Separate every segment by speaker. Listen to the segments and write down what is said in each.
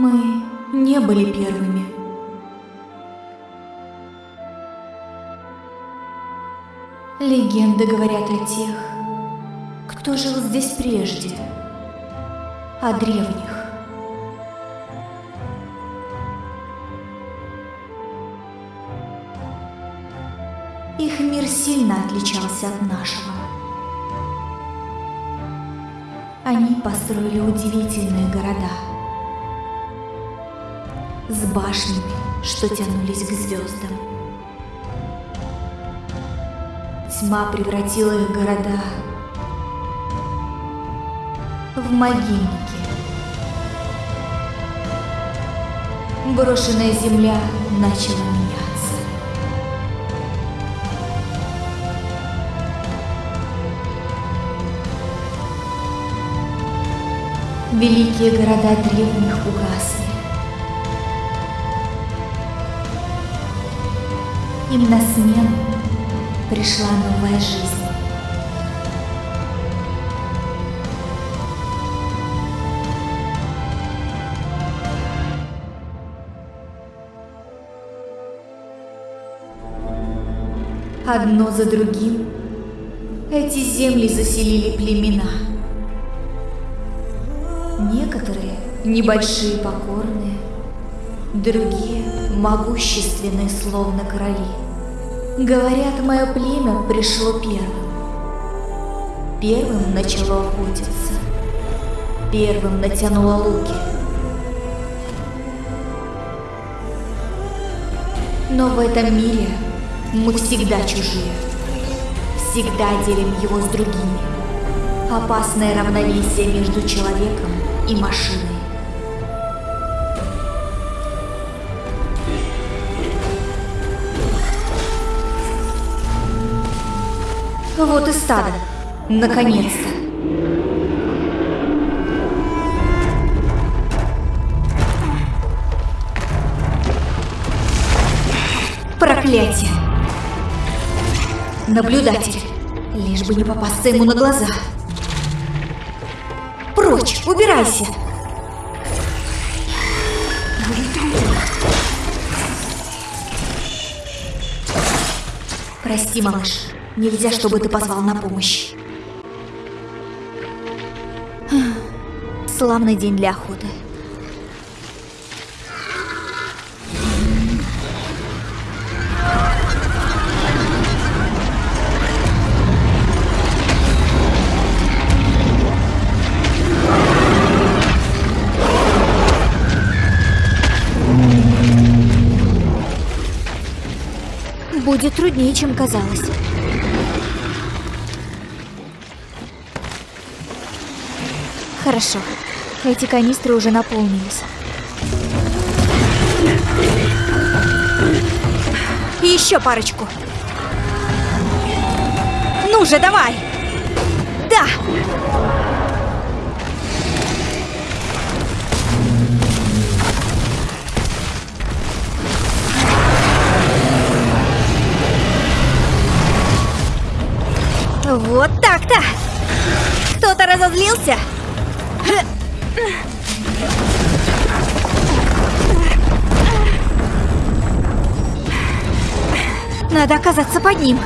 Speaker 1: Мы не были первыми. Легенды говорят о тех, кто жил здесь прежде, о древних. Их мир сильно отличался от нашего. Они построили удивительные города с башнями, что тянулись к звездам. Тьма превратила их города в могильники. Брошенная земля начала меняться. Великие города древних угасли. Им на смену пришла новая жизнь. Одно за другим эти земли заселили племена. Некоторые небольшие покорные, другие могущественные, словно короли. Говорят, мое племя пришло первым. Первым начало охотиться. Первым натянуло луки. Но в этом мире мы всегда чужие. Всегда делим его с другими. Опасное равновесие между человеком и машиной. Вот и стадо. Наконец-то. Проклятие. Наблюдатель. Лишь бы не попасться ему на глаза. Прочь, убирайся. Прости, малыш. Нельзя, чтобы ты позвал на помощь. Славный день для охоты. Будет труднее, чем казалось. Хорошо. Эти канистры уже наполнились. Еще парочку. Ну же, давай! Да! Вот так-то! Кто-то разозлился? Надо оказаться под ним.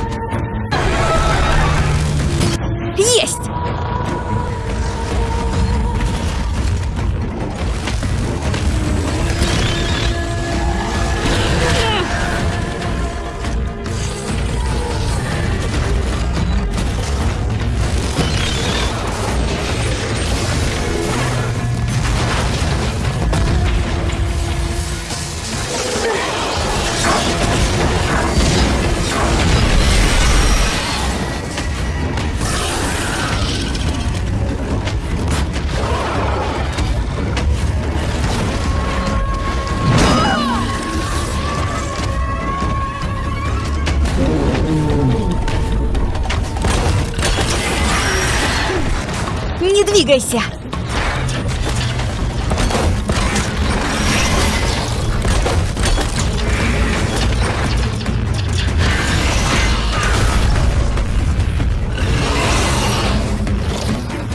Speaker 1: Двигайся!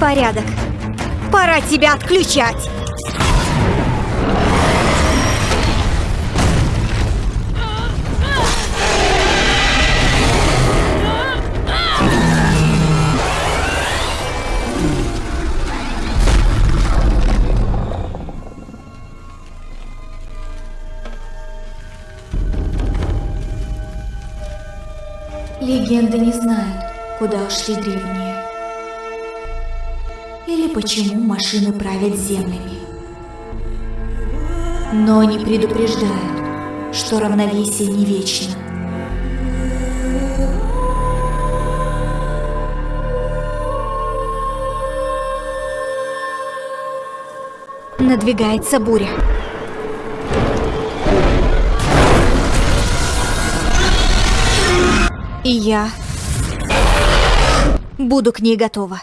Speaker 1: Порядок. Пора тебя отключать. Легенды не знают, куда ушли древние. Или почему машины правят землями. Но они предупреждают, что равновесие не вечно. Надвигается буря. И я буду к ней готова.